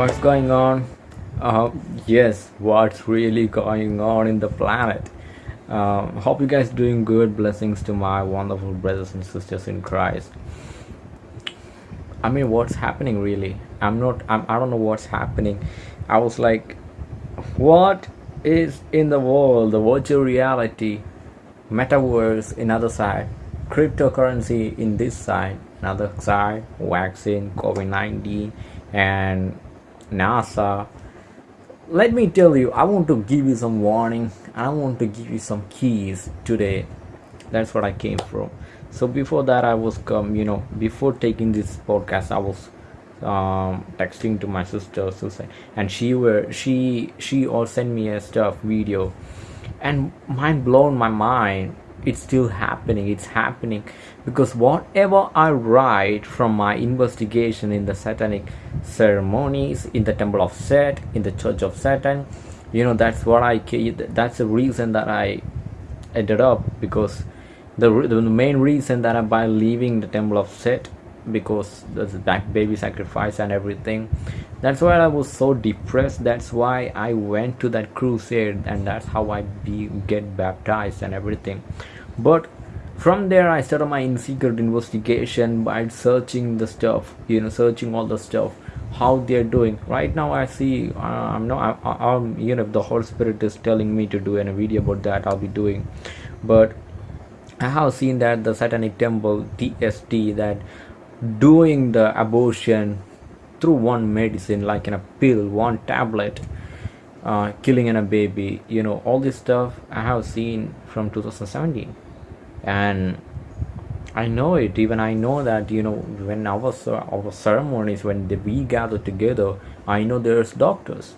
What's going on? Uh, yes, what's really going on in the planet? Um, hope you guys doing good. Blessings to my wonderful brothers and sisters in Christ. I mean, what's happening really? I'm not. I'm, I don't know what's happening. I was like, what is in the world? The virtual reality, metaverse in other side, cryptocurrency in this side, another side, vaccine, COVID nineteen, and NASA. Let me tell you, I want to give you some warning. I want to give you some keys today. That's what I came from. So before that, I was come. You know, before taking this podcast, I was um, texting to my sister Susan, and she were she she all sent me a stuff video, and mind blown my mind. It's still happening. It's happening because whatever I write from my investigation in the satanic ceremonies in the temple of Set, in the church of Satan, you know that's what I that's the reason that I ended up because the, the main reason that I by leaving the temple of Set because there's back baby sacrifice and everything. That's why i was so depressed. That's why i went to that crusade and that's how i be get baptized and everything. But from there i started my secret investigation by searching the stuff you know searching all the stuff how they're doing. Right now i see uh, i'm not I, am you know the holy spirit is telling me to do a video about that i'll be doing. But i have seen that the satanic temple tst that doing the abortion through one medicine like in a pill one tablet uh, killing in a baby you know all this stuff i have seen from 2017 and i know it even i know that you know when our, our ceremonies when we gather together i know there's doctors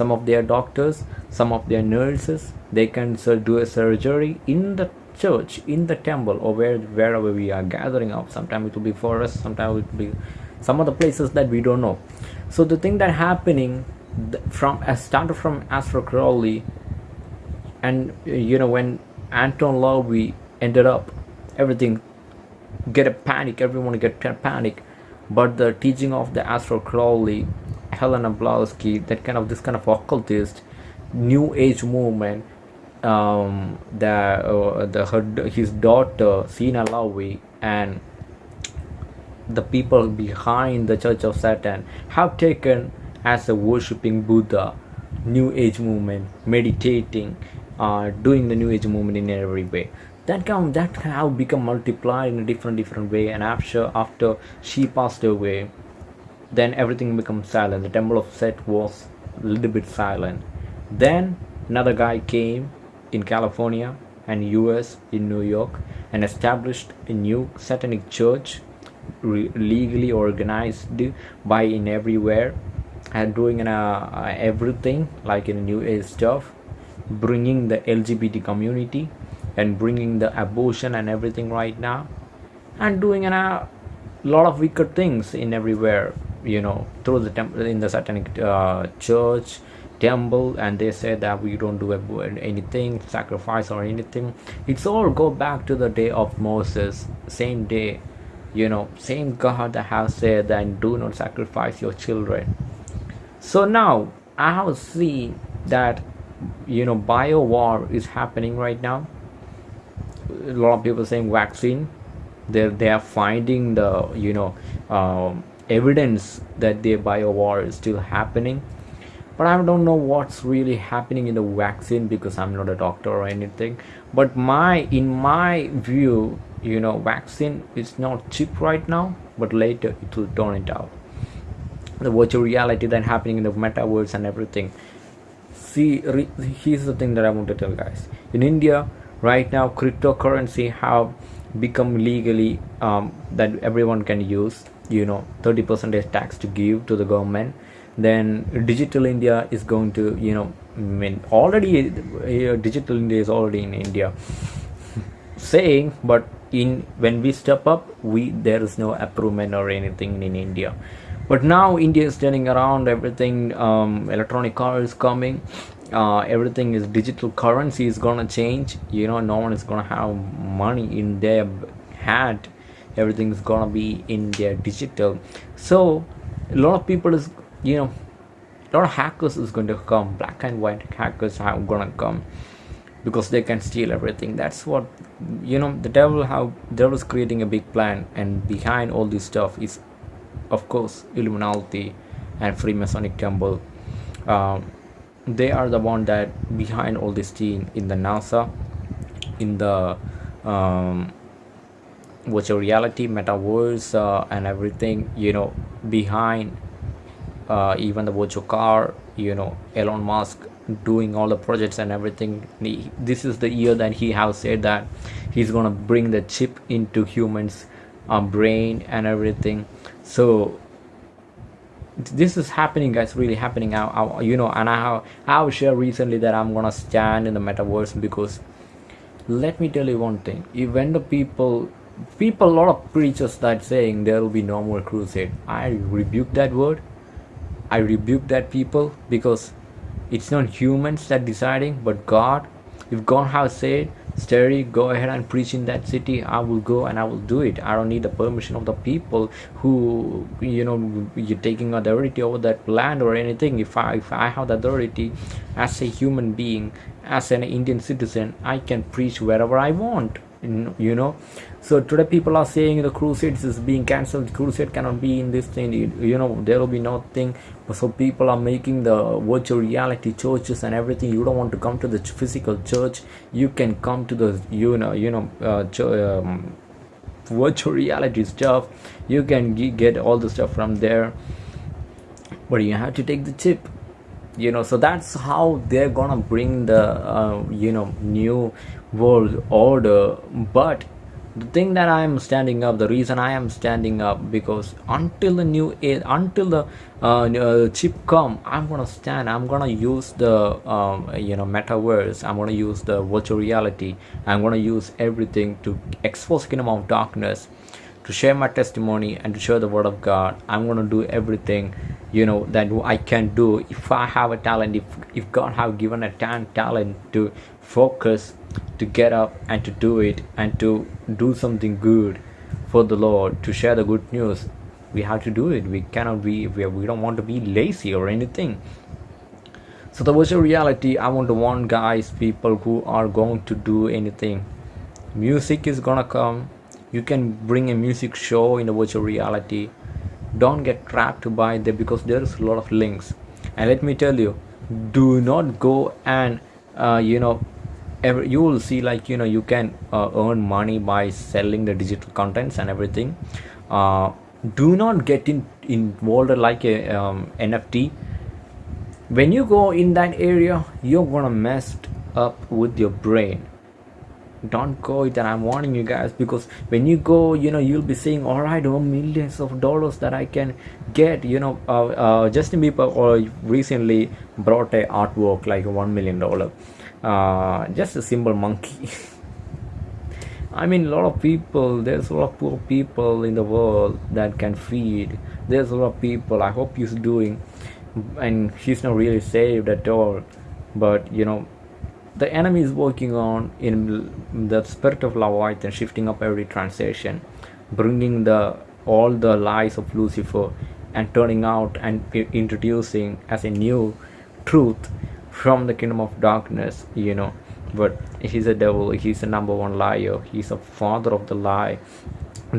some of their doctors some of their nurses they can do a surgery in the church in the temple or where wherever we are gathering up. Sometimes it will be forest sometimes it will be some of the places that we don't know. So the thing that happening from as started from Aleister Crowley and you know when Anton LaVey ended up everything get a panic everyone get a panic. But the teaching of the Aleister Crowley Helena Blavatsky that kind of this kind of occultist new age movement um, the uh, the her, his daughter Zeena LaVey and the people behind the Church of Satan have taken as a worshipping Buddha, New Age movement, meditating, uh, doing the New Age movement in every way. That come that have become multiplied in a different different way. And after after she passed away, then everything becomes silent. The Temple of Set was a little bit silent. Then another guy came in California and US in New York and established a new satanic church legally organized by in everywhere and doing uh, everything like in new age stuff bringing the lgbt community and bringing the abortion and everything right now and doing a uh, lot of wicked things in everywhere you know through the temple in the satanic uh, church temple and they say that we don't do anything sacrifice or anything. It's all go back to the day of moses same day you know same god that has said that do not sacrifice your children. So now i have seen that you know bio war is happening right now. A lot of people saying vaccine. They they are finding the you know um, evidence that the bio war is still happening. But I don't know what's really happening in the vaccine because I'm not a doctor or anything. But my in my view you know vaccine is not cheap right now but later it will turn it out. The virtual reality that happening in the metaverse and everything. See here's the thing that I want to tell guys. In India right now cryptocurrency have become legally um, that everyone can use you know 30 percent tax to give to the government then digital india is going to you know I mean already uh, digital india is already in india. Saying but in when we step up we there is no approval or anything in india. But now india is turning around everything um, electronic car is coming uh, everything is digital currency is gonna change. You know no one is gonna have money in their hand everything is gonna be in their digital. So a lot of people is you know a lot of hackers is going to come. Black and white hackers are gonna come because they can steal everything. That's what you know the devil how devil is creating a big plan and behind all this stuff is of course illuminati and freemasonic temple. Um, they are the one that behind all this team in the nasa in the um, virtual reality metaverse uh, and everything you know behind uh, even the virtual car you know elon musk doing all the projects and everything. He, this is the year that he has said that he's gonna bring the chip into humans uh, brain and everything. So this is happening guys really happening. I, I, you know and i have i have shared recently that i'm gonna stand in the metaverse because let me tell you one thing. When the people people a lot of preachers that saying there will be no more crusade i rebuke that word i rebuke that people because it's not humans that deciding but god if god has said Terry, go ahead and preach in that city. I will go and I will do it. I don't need the permission of the people who, you know, you're taking authority over that land or anything. If I, if I have the authority as a human being, as an Indian citizen, I can preach wherever I want you know. So today people are saying the crusades is being cancelled. Crusade cannot be in this thing. You know there will be nothing so people are making the virtual reality churches and everything. You don't want to come to the physical church. You can come to the you know you know uh, um, virtual reality stuff. You can get all the stuff from there. But you have to take the chip you know so that's how they're gonna bring the uh, you know new world order. But the thing that i am standing up the reason i am standing up because until the new until the uh, uh, chip come i'm gonna stand i'm gonna use the um, you know metaverse i'm gonna use the virtual reality i'm gonna use everything to expose kingdom of darkness to share my testimony and to share the word of god i'm gonna do everything you know that i can do if i have a talent if if god have given a talent to focus to get up and to do it and to do something good for the Lord, to share the good news. We have to do it. We cannot be, we, we don't want to be lazy or anything. So, the virtual reality, I want to warn guys, people who are going to do anything. Music is gonna come. You can bring a music show in a virtual reality. Don't get trapped by there because there's a lot of links. And let me tell you, do not go and uh, you know every, you will see like you know you can uh, earn money by selling the digital contents and everything uh, do not get in involved like a um, nft when you go in that area you're gonna mess up with your brain don't go it and i'm warning you guys because when you go you know you'll be saying all right oh millions of dollars that i can get you know uh, uh, justin bieber or uh, recently brought a artwork like one million dollar. Uh, just a simple monkey. I mean a lot of people there's a lot of poor people in the world that can feed. There's a lot of people I hope he's doing and he's not really saved at all. But you know the enemy is working on in the spirit of and shifting up every transition bringing the all the lies of Lucifer and turning out and introducing as a new truth from the kingdom of darkness you know. But he's a devil he's the number one liar he's a father of the lie.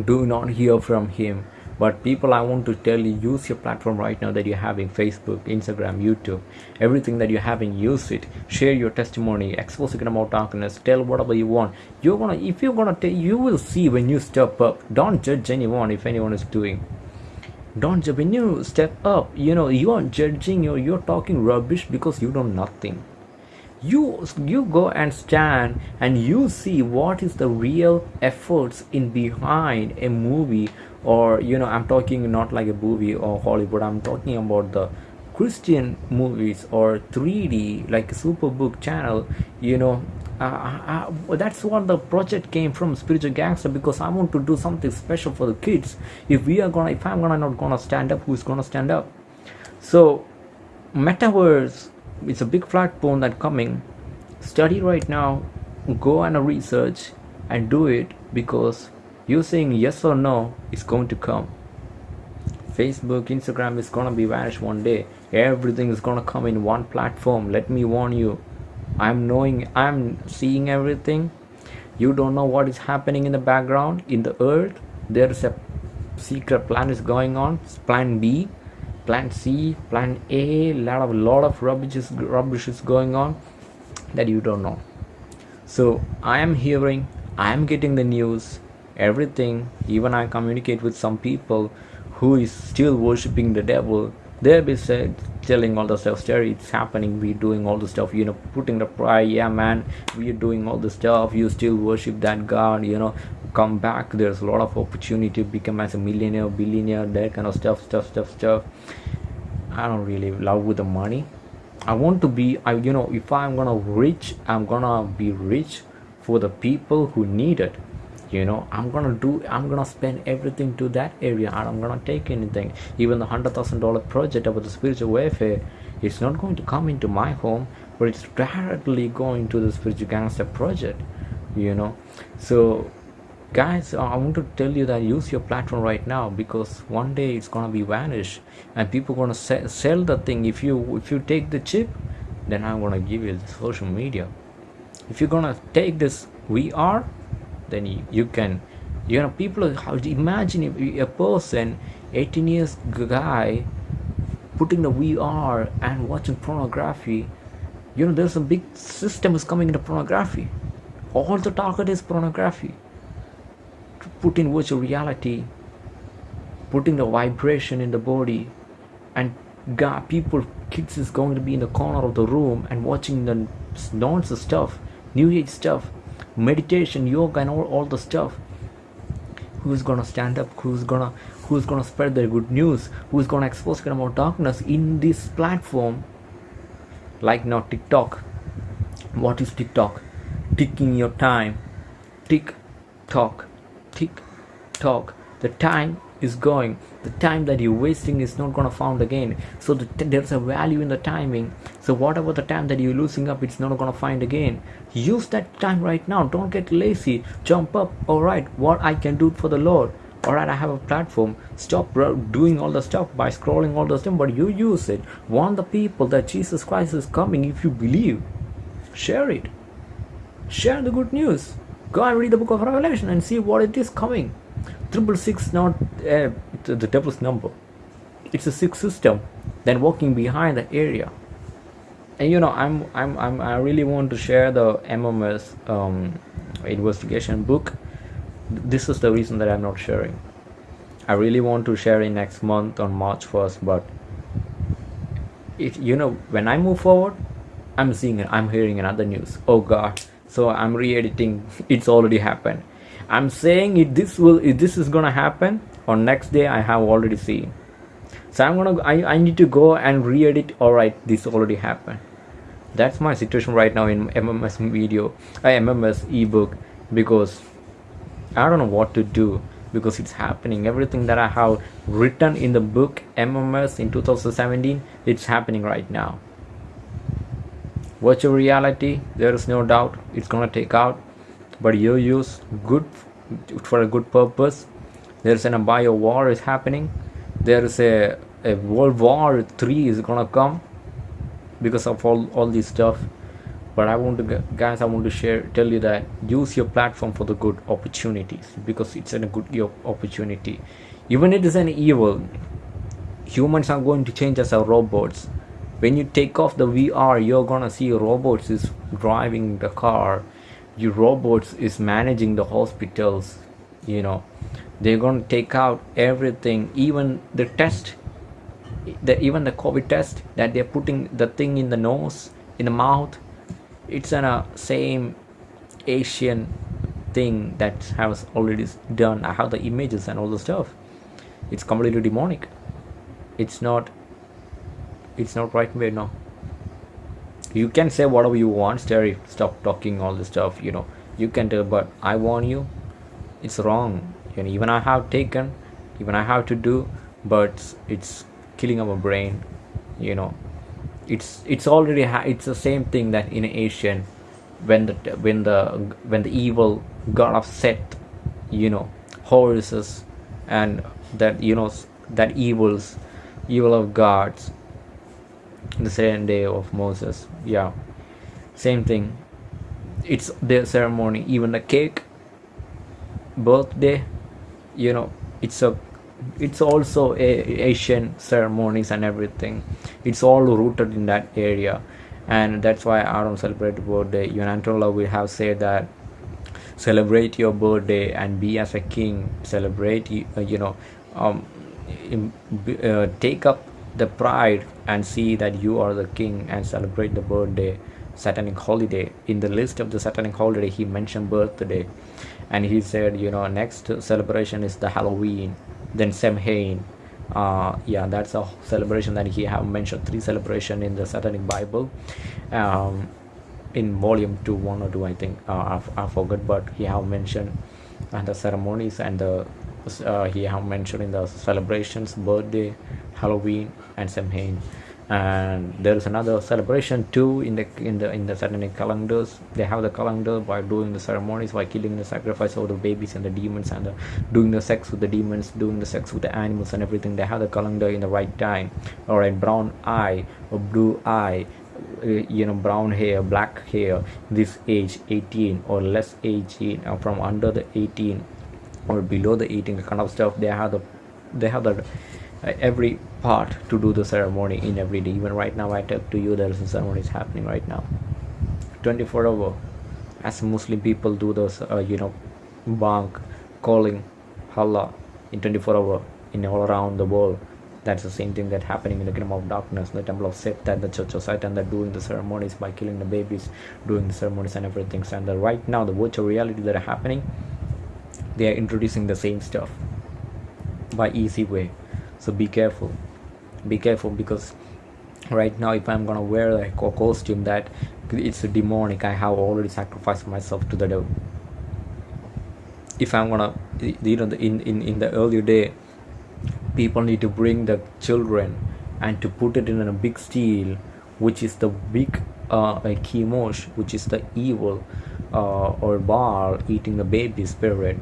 Do not hear from him but people i want to tell you use your platform right now that you're having facebook instagram youtube. Everything that you're having use it. Share your testimony. Expose the about darkness. Tell whatever you want. You're gonna if you're gonna tell you will see when you step up. Don't judge anyone if anyone is doing. Don't judge. When you step up you know you are judging you you're talking rubbish because you know nothing you you go and stand and you see what is the real efforts in behind a movie or you know i'm talking not like a movie or hollywood. I'm talking about the christian movies or 3d like superbook channel you know. Uh, uh, that's what the project came from spiritual gangster because i want to do something special for the kids. If we are gonna if i'm gonna not gonna stand up who's gonna stand up? So metaverse it's a big platform that coming study right now go and research and do it because you saying yes or no is going to come Facebook, Instagram is gonna be vanished one day. Everything is gonna come in one platform. Let me warn you. I'm knowing, I'm seeing everything. You don't know what is happening in the background, in the earth. There is a secret plan is going on. Plan B, Plan C, Plan A. Lot of lot of rubbish is rubbish is going on that you don't know. So I am hearing, I am getting the news, everything. Even I communicate with some people who is still worshiping the devil they'll be said, telling all the stuff Terry, it's happening we're doing all the stuff you know putting the pride yeah man we're doing all the stuff you still worship that god you know come back there's a lot of opportunity to become as a millionaire billionaire that kind of stuff stuff stuff stuff. I don't really love with the money. I want to be i you know if i'm gonna rich i'm gonna be rich for the people who need it. You know i'm gonna do i'm gonna spend everything to that area. And i'm gonna take anything. Even the hundred thousand dollar project about the spiritual warfare it's not going to come into my home but it's directly going to the spiritual gangster project you know. So guys uh, i want to tell you that use your platform right now because one day it's gonna be vanished and people gonna se- sell the thing. If you if you take the chip then i'm gonna give you the social media. If you're gonna take this vr then you, you can. You know people imagine if a person 18 years guy putting the VR and watching pornography you know there's a big system is coming into pornography. All the target is pornography put in virtual reality putting the vibration in the body and God, people kids is going to be in the corner of the room and watching the nonsense stuff new age stuff meditation yoga and all, all the stuff. Who's gonna stand up? Who's gonna who's gonna spread the good news? Who's gonna expose kind of darkness in this platform? Like now tiktok. What is tiktok? Ticking your time. Tick tock tick tock the time is going. The time that you're wasting is not going to found again. So the, there's a value in the timing. So whatever the time that you're losing up it's not going to find again. Use that time right now. Don't get lazy. Jump up. All right what i can do for the lord. All right i have a platform. Stop doing all the stuff by scrolling all the stuff but you use it. Warn the people that jesus christ is coming if you believe share it. Share the good news go and read the book of revelation and see what it is coming. Triple six not uh, the devil's number. It's a six system then walking behind the area. And you know i'm i'm, I'm i really want to share the mms um, investigation book. This is the reason that i'm not sharing. I really want to share it next month on march 1st but it you know when i move forward i'm seeing it i'm hearing another news. Oh god so i'm re-editing. It's already happened. I'm saying it this will if this is gonna happen on next day i have already seen. So i'm gonna i, I need to go and re-edit. All right this already happened. That's my situation right now in mms video uh, mms ebook because i don't know what to do because it's happening. Everything that i have written in the book mms in 2017 it's happening right now virtual reality there is no doubt it's gonna take out. But you use good for a good purpose. There's an a bio war is happening. There is a, a world war 3 is gonna come because of all, all this stuff. But i want to guys i want to share tell you that use your platform for the good opportunities because it's a good opportunity. Even it is an evil. Humans are going to change as our robots when you take off the vr you're gonna see robots is driving the car. Your robots is managing the hospitals you know. They're to take out everything even the test the, even the covid test that they're putting the thing in the nose in the mouth. It's in a same asian thing that has already done i have the images and all the stuff. It's completely demonic. It's not it's not right way no. You can say whatever you want Terry stop talking all this stuff you know. You can tell but I warn you it's wrong. Know, even I have taken even I have to do but it's killing our brain you know. It's it's already it's the same thing that in Asian when the when the when the evil god of Set you know Horus and that you know that evils evil of gods the same day of moses. Yeah. Same thing. It's their ceremony even the cake birthday you know it's a it's also a asian ceremonies and everything. It's all rooted in that area. And that's why i don't celebrate birthday even antonella will have said that celebrate your birthday and be as a king. Celebrate uh, you know um, uh, take up the pride and see that you are the king and celebrate the birthday satanic holiday. In the list of the satanic holiday he mentioned birthday. And he said you know next celebration is the halloween then samhain uh, yeah that's a celebration that he have mentioned three celebration in the satanic bible. Um, in volume 2 1 or 2 i think. Uh, I, I forgot but he have mentioned and the ceremonies and the uh, he have mentioned in the celebrations birthday halloween and samhain and there is another celebration too in the in the in the satanic calendars. They have the calendar by doing the ceremonies by killing the sacrifice of the babies and the demons and the, doing the sex with the demons doing the sex with the animals and everything. They have the calendar in the right time. Or brown eye or blue eye uh, you know brown hair black hair this age 18 or less 18 or from under the 18 or below the 18 kind of stuff they have the they have the uh, every part to do the ceremony in every day. Even right now i talk to you there is a ceremony is happening right now. 24 hour as muslim people do those uh, you know bank calling allah in 24 hour in all around the world. That's the same thing that happening in the kingdom of darkness the temple of Seth and the church of Satan that doing the ceremonies by killing the babies doing the ceremonies and everything. And the, right now the virtual reality that are happening they are introducing the same stuff by easy way. So be careful. Be careful because right now if i'm gonna wear like a costume that it's demonic i have already sacrificed myself to the devil. If i'm gonna you know in in, in the earlier day people need to bring the children and to put it in a big steel which is the big uh, chemosh which is the evil uh, or bar eating the baby spirit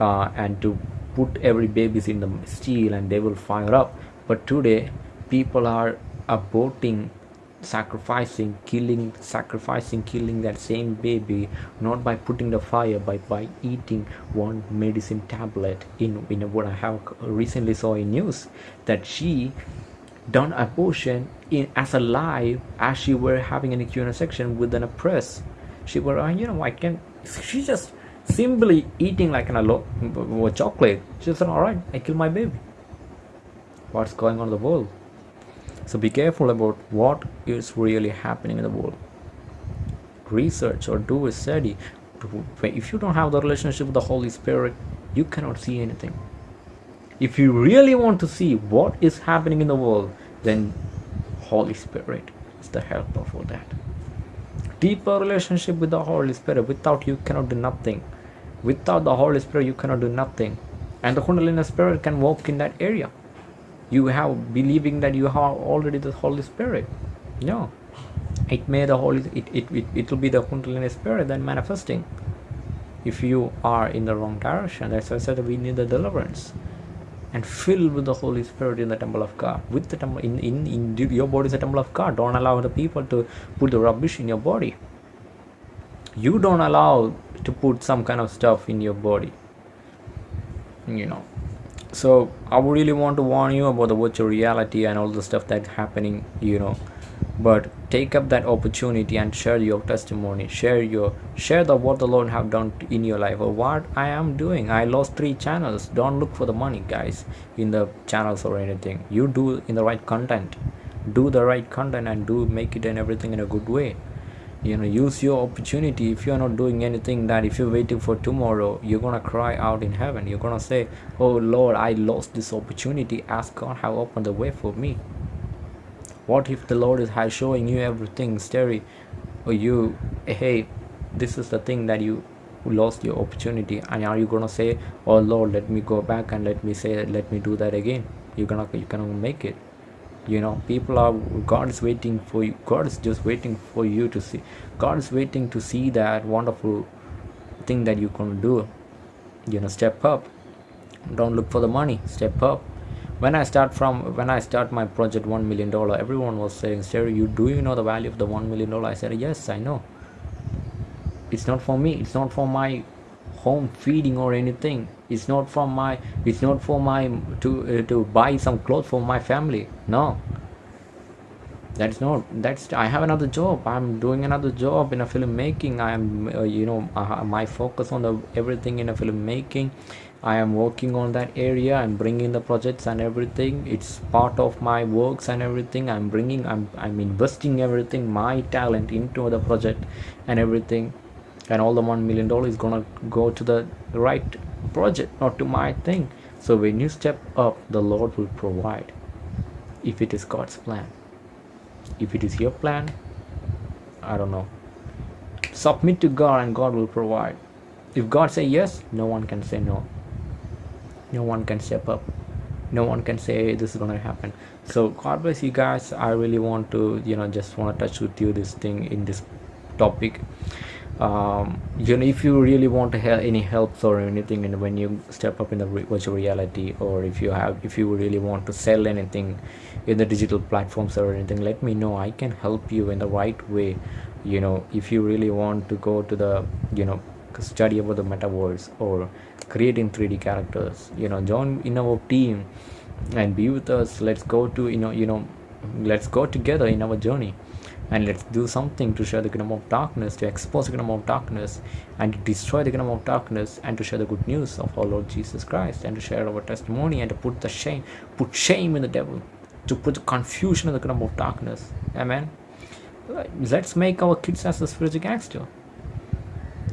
uh, and to put every babies in the steel and they will fire up. But today people are aborting sacrificing killing sacrificing killing that same baby not by putting the fire but by eating one medicine tablet in in what i have recently saw in news that she done abortion in as a live as she were having an Q&A section within a press she were uh, you know i can she just simply eating like an a chocolate she said all right i kill my baby what's going on in the world so be careful about what is really happening in the world. Research or do a study. If you don't have the relationship with the Holy Spirit, you cannot see anything. If you really want to see what is happening in the world, then Holy Spirit is the helper for that. Deeper relationship with the Holy Spirit. Without you cannot do nothing. Without the Holy Spirit, you cannot do nothing. And the Kundalini Spirit can walk in that area. You have believing that you have already the holy spirit. No. It may the holy it, it, it, it will be the kundalini spirit then manifesting. If you are in the wrong direction that's why i said we need the deliverance. And filled with the holy spirit in the temple of god. With the temple in, in, in your body is a temple of god. Don't allow the people to put the rubbish in your body. You don't allow to put some kind of stuff in your body you know. So i really want to warn you about the virtual reality and all the stuff that's happening you know. But take up that opportunity and share your testimony. Share your share the what the lord have done in your life. Or what i am doing. I lost three channels. Don't look for the money guys in the channels or anything. You do in the right content. Do the right content and do make it and everything in a good way you know use your opportunity. If you're not doing anything that if you're waiting for tomorrow you're gonna cry out in heaven. You're gonna say oh lord i lost this opportunity. Ask god how open the way for me. What if the lord is showing you everything scary? Or you hey this is the thing that you lost your opportunity. And are you gonna say oh lord let me go back and let me say let me do that again. You're gonna you cannot make it you know people are god is waiting for you. God is just waiting for you to see. God is waiting to see that wonderful thing that you can do. You know step up. Don't look for the money. Step up. When i start from when i start my project one million dollar everyone was saying sir you do you know the value of the one million dollar? I said yes i know. It's not for me. It's not for my home feeding or anything it's not from my it's not for my to uh, to buy some clothes for my family. No. That's not that's i have another job. I'm doing another job in a filmmaking. I am uh, you know uh, my focus on the everything in a filmmaking. I am working on that area i'm bringing the projects and everything. It's part of my works and everything. I'm bringing i'm i'm investing everything my talent into the project and everything and all the one million dollars is gonna go to the right project not to my thing. So when you step up the lord will provide if it is god's plan. If it is your plan i don't know. Submit to god and god will provide. If god say yes no one can say no. No one can step up. No one can say this is gonna happen. So god bless you guys. I really want to you know just want to touch with you this thing in this topic um, you know if you really want to have any help or anything and when you step up in the virtual reality or if you have if you really want to sell anything in the digital platforms or anything let me know. I can help you in the right way. You know if you really want to go to the you know study about the metaverse or creating 3d characters you know join in our team and be with us. Let's go to you know you know let's go together in our journey and let's do something to share the kingdom of darkness to expose the kingdom of darkness and to destroy the kingdom of darkness and to share the good news of our lord jesus christ and to share our testimony and to put the shame put shame in the devil to put the confusion in the kingdom of darkness. Amen? Let's make our kids as a spiritual gangster.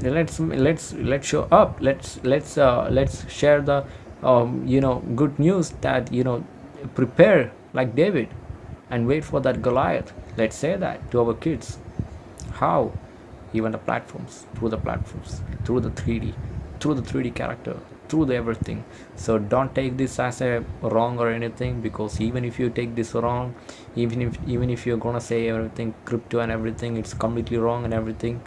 Let's let's let's show up. Let's let's uh, let's share the um, you know good news that you know prepare like david and wait for that goliath let's say that to our kids how even the platforms through the platforms through the 3d through the 3d character through the everything. So don't take this as a wrong or anything because even if you take this wrong even if even if you're gonna say everything crypto and everything it's completely wrong and everything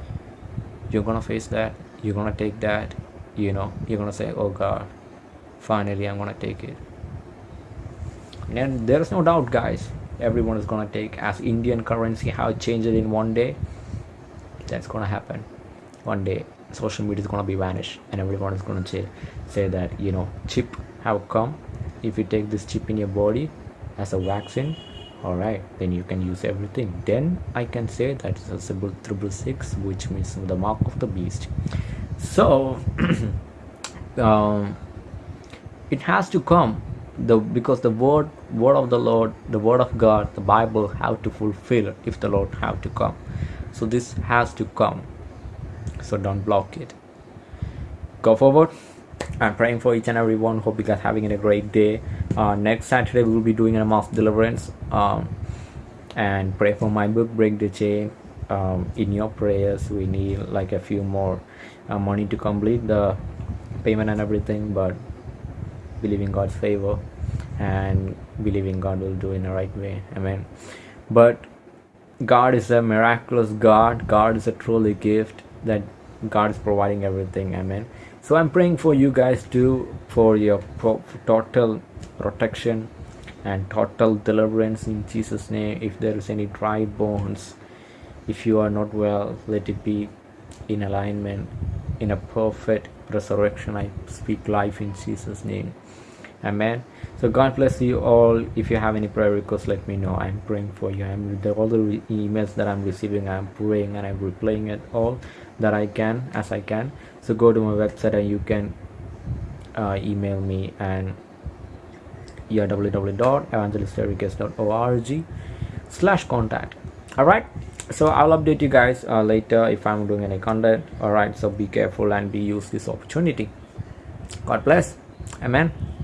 you're gonna face that you're gonna take that you know you're gonna say oh god finally i'm gonna take it. And there's no doubt guys everyone is gonna take as indian currency how it changed in one day that's gonna happen. One day social media is gonna be vanished and everyone is gonna say say that you know chip have come? If you take this chip in your body as a vaccine all right then you can use everything. Then i can say that it's a symbol triple six which means the mark of the beast. So um, it has to come the because the word word of the lord the word of god the bible have to fulfill if the lord have to come. So this has to come. So don't block it. Go forward. I'm praying for each and every one. Hope you guys having a great day. Uh, next saturday we will be doing a mass deliverance. Um, and pray for my book break the chain. Um, in your prayers we need like a few more uh, money to complete the payment and everything but believe in god's favor and believing god will do in the right way. Amen. But god is a miraculous god. God is a truly gift that god is providing everything. Amen. So i'm praying for you guys too for your total protection and total deliverance in jesus name. If there is any dry bones if you are not well let it be in alignment in a perfect resurrection i speak life in jesus name amen. So god bless you all. If you have any prayer requests let me know. I'm praying for you. I'm the, all the emails that i'm receiving i'm praying and i'm replaying it all that i can as i can. So go to my website and you can uh, email me and yeah www.evangelisterics.org slash contact. All right so i'll update you guys uh, later if i'm doing any content. All right so be careful and be use this opportunity. God bless. Amen